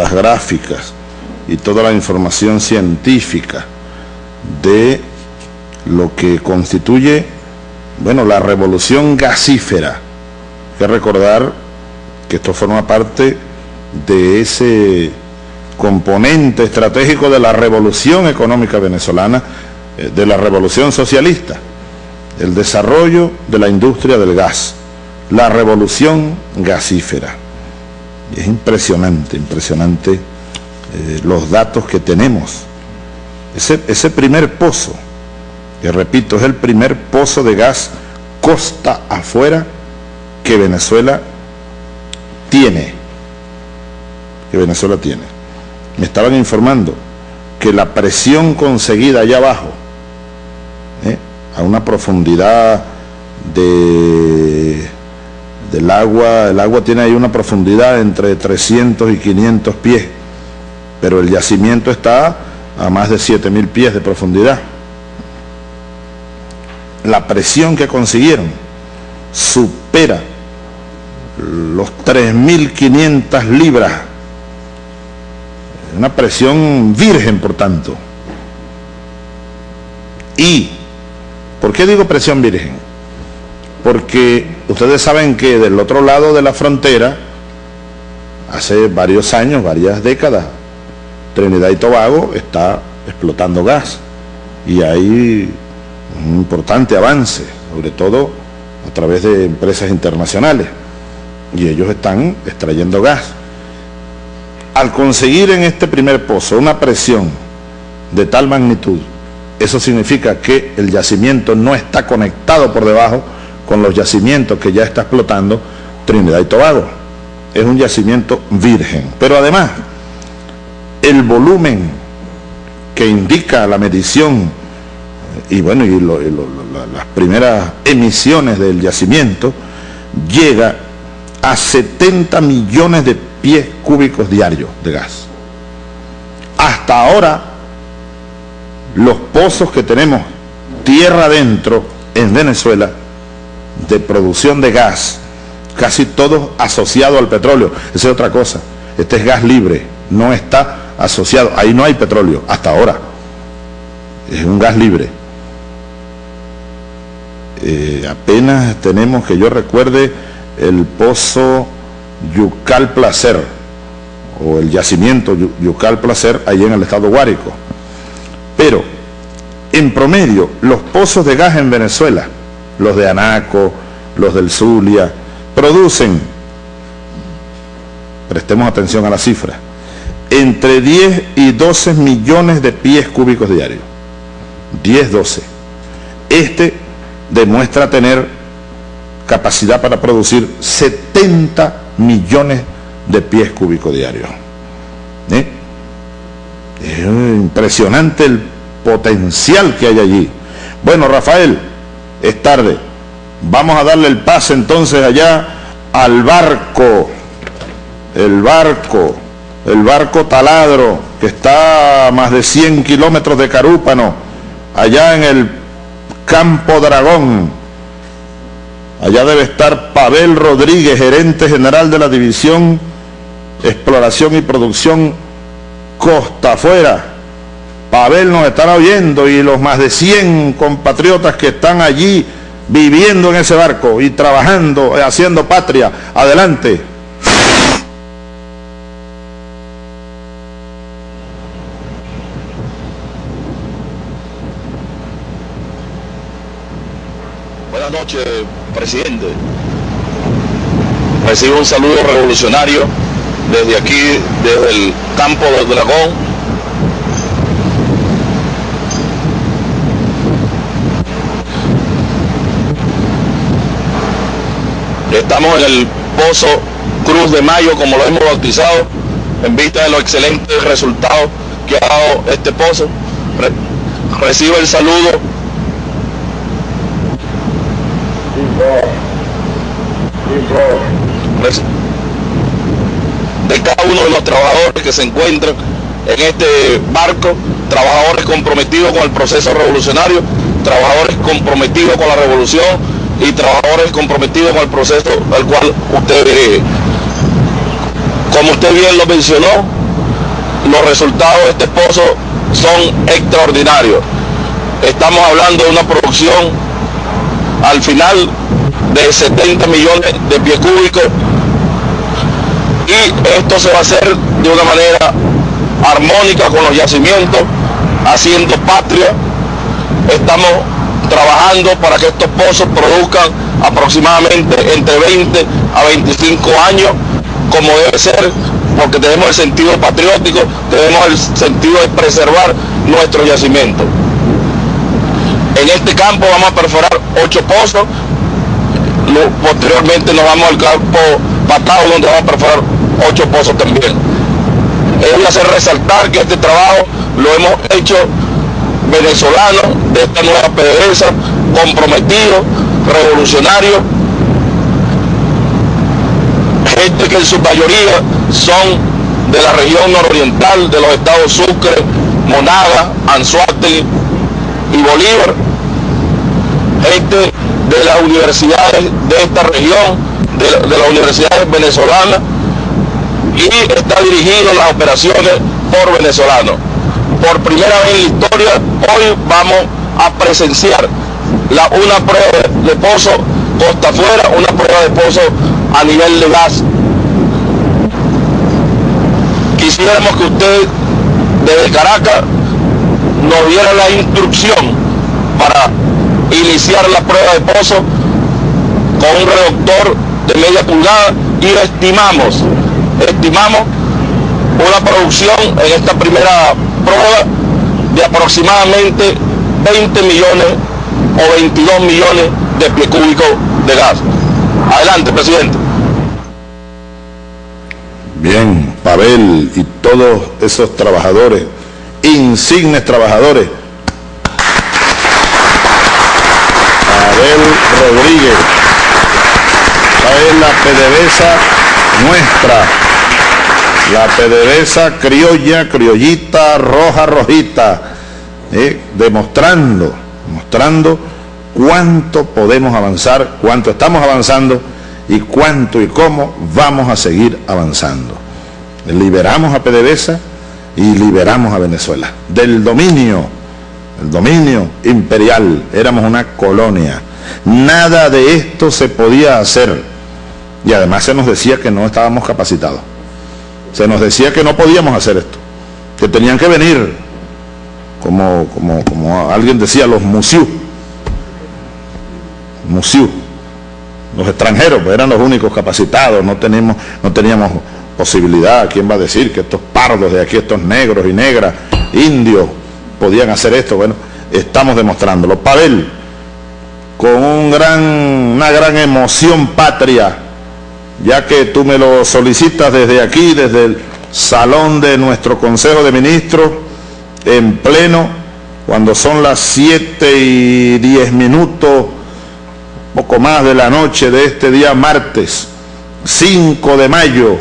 las gráficas y toda la información científica de lo que constituye, bueno, la revolución gasífera. Hay que recordar que esto forma parte de ese componente estratégico de la revolución económica venezolana, eh, de la revolución socialista, el desarrollo de la industria del gas, la revolución gasífera. Es impresionante, impresionante eh, los datos que tenemos. Ese, ese primer pozo, que repito, es el primer pozo de gas costa afuera que Venezuela tiene, que Venezuela tiene. Me estaban informando que la presión conseguida allá abajo, ¿eh? a una profundidad de, del agua, el agua tiene ahí una profundidad entre 300 y 500 pies, pero el yacimiento está a más de 7000 pies de profundidad. La presión que consiguieron supera los 3.500 libras. Una presión virgen, por tanto. Y, ¿por qué digo presión virgen? Porque ustedes saben que del otro lado de la frontera, hace varios años, varias décadas, Trinidad y Tobago está explotando gas. Y hay un importante avance, sobre todo a través de empresas internacionales y ellos están extrayendo gas. Al conseguir en este primer pozo una presión de tal magnitud, eso significa que el yacimiento no está conectado por debajo con los yacimientos que ya está explotando Trinidad y Tobago. Es un yacimiento virgen. Pero además, el volumen que indica la medición y bueno, y, las primeras emisiones del yacimiento llega a 70 millones de pies cúbicos diarios de gas. Hasta ahora, los pozos que tenemos tierra adentro en Venezuela de producción de gas, casi todos asociados al petróleo. Esa es otra cosa. Este es gas libre, no está asociado. Ahí no hay petróleo, hasta ahora. Es un gas libre. Eh, apenas tenemos, que yo recuerde, el pozo Yucal Placer, o el yacimiento Yucal Placer, allí en el estado Guárico. Pero, en promedio, los pozos de gas en Venezuela, los de Anaco, los del Zulia, producen, prestemos atención a la cifra, entre 10 y 12 millones de pies cúbicos diarios. 10, 12. Este demuestra tener capacidad para producir 70 millones de pies cúbicos diarios. ¿Eh? Es impresionante el potencial que hay allí. Bueno, Rafael, es tarde. Vamos a darle el pase entonces allá al barco, el barco, el barco taladro, que está a más de 100 kilómetros de Carúpano, allá en el Campo Dragón, Allá debe estar Pavel Rodríguez, gerente general de la División Exploración y Producción Costa Afuera. Pavel nos estará oyendo y los más de 100 compatriotas que están allí viviendo en ese barco y trabajando, eh, haciendo patria. Adelante. Buenas noches, presidente. Recibo un saludo revolucionario desde aquí, desde el campo del dragón. Estamos en el pozo Cruz de Mayo, como lo hemos bautizado, en vista de los excelentes resultados que ha dado este pozo. recibo el saludo de cada uno de los trabajadores que se encuentran en este barco, trabajadores comprometidos con el proceso revolucionario, trabajadores comprometidos con la revolución y trabajadores comprometidos con el proceso al cual usted, como usted bien lo mencionó, los resultados de este pozo son extraordinarios. Estamos hablando de una producción al final de 70 millones de pies cúbicos y esto se va a hacer de una manera armónica con los yacimientos, haciendo patria. Estamos trabajando para que estos pozos produzcan aproximadamente entre 20 a 25 años, como debe ser, porque tenemos el sentido patriótico, tenemos el sentido de preservar nuestro yacimiento. En este campo vamos a perforar ocho pozos, posteriormente nos vamos al campo Patao donde vamos a perforar ocho pozos también. Es hacer resaltar que este trabajo lo hemos hecho venezolanos de esta nueva PDVSA, comprometidos, revolucionarios, gente que en su mayoría son de la región nororiental de los estados Sucre, Monaga, Anzuategui y Bolívar, gente de las universidades de esta región, de, de las universidades venezolanas, y está dirigido las operaciones por venezolanos. Por primera vez en historia, hoy vamos a presenciar una prueba de pozo costa afuera, una prueba de pozo a nivel de gas. Quisiéramos que usted desde Caracas nos diera la instrucción para iniciar la prueba de pozo con un reductor de media pulgada y estimamos, estimamos una producción en esta primera prueba de aproximadamente 20 millones o 22 millones de pie cúbicos de gas. Adelante, presidente. Bien, Pavel y todos esos trabajadores, insignes trabajadores. Pavel Rodríguez, es la PDVSA nuestra, la PDVSA criolla, criollita, roja, rojita, ¿eh? demostrando, demostrando cuánto podemos avanzar, cuánto estamos avanzando y cuánto y cómo vamos a seguir avanzando. Liberamos a PDVSA y liberamos a Venezuela del dominio, el dominio imperial, éramos una colonia. Nada de esto se podía hacer y además se nos decía que no estábamos capacitados. Se nos decía que no podíamos hacer esto, que tenían que venir, como, como, como alguien decía, los museos Musiu. Los extranjeros pues, eran los únicos capacitados, no, tenemos, no teníamos posibilidad. ¿Quién va a decir que estos pardos de aquí, estos negros y negras, indios, podían hacer esto? Bueno, estamos demostrándolo. Pavel, con un gran, una gran emoción patria, ya que tú me lo solicitas desde aquí, desde el salón de nuestro Consejo de Ministros, en pleno, cuando son las 7 y 10 minutos poco más de la noche de este día martes 5 de mayo,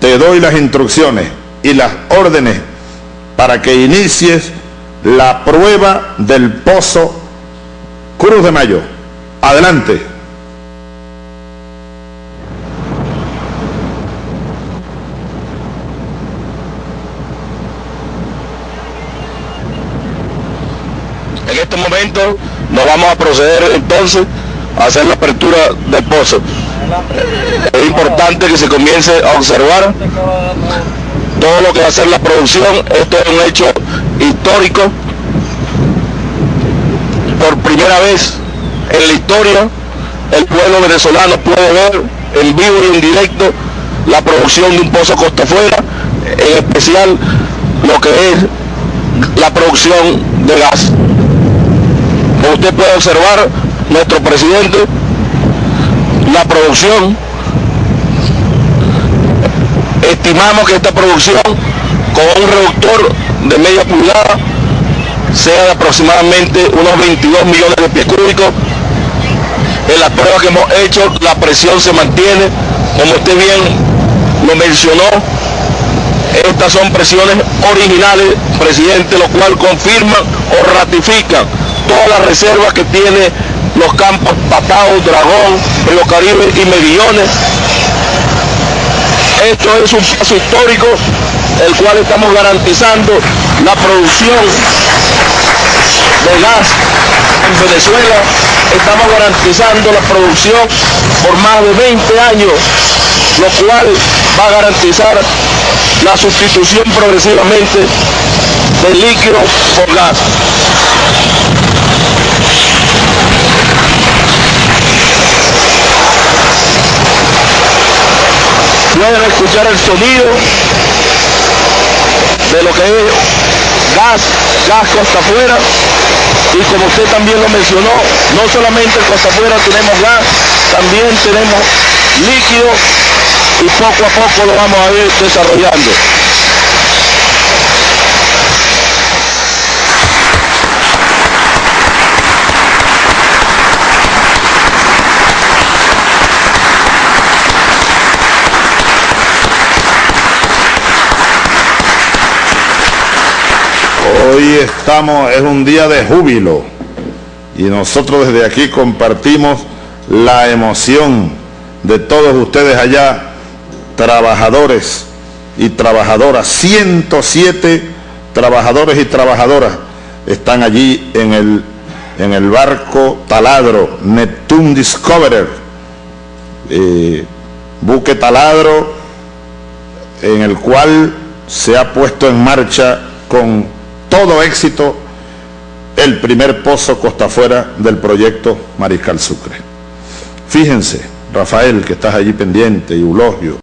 te doy las instrucciones y las órdenes para que inicies la prueba del pozo Cruz de Mayo. Adelante. En este momento nos vamos a proceder entonces hacer la apertura del pozo. Es importante que se comience a observar todo lo que va a ser la producción. Esto es un hecho histórico. Por primera vez en la historia, el pueblo venezolano puede ver en vivo y en directo la producción de un pozo costa afuera, en especial lo que es la producción de gas. Como usted puede observar, nuestro presidente, la producción, estimamos que esta producción con un reductor de media pulgada sea de aproximadamente unos 22 millones de pies cúbicos. En las pruebas que hemos hecho, la presión se mantiene, como usted bien lo mencionó, estas son presiones originales, presidente, lo cual confirman o ratifican todas las reservas que tiene los campos Patao, Dragón, Río Caribe y Medillones. Esto es un paso histórico el cual estamos garantizando la producción de gas en Venezuela. Estamos garantizando la producción por más de 20 años, lo cual va a garantizar la sustitución progresivamente del líquido por gas. Pueden escuchar el sonido de lo que es gas, gas costa afuera. Y como usted también lo mencionó, no solamente en costa afuera tenemos gas, también tenemos líquido y poco a poco lo vamos a ir desarrollando. Hoy estamos, es un día de júbilo. Y nosotros desde aquí compartimos la emoción de todos ustedes allá, trabajadores y trabajadoras, 107 trabajadores y trabajadoras están allí en el, en el barco taladro Neptune Discoverer, eh, buque taladro en el cual se ha puesto en marcha con éxito el primer pozo costa afuera del proyecto Mariscal Sucre. Fíjense, Rafael, que estás allí pendiente, y Eulogio,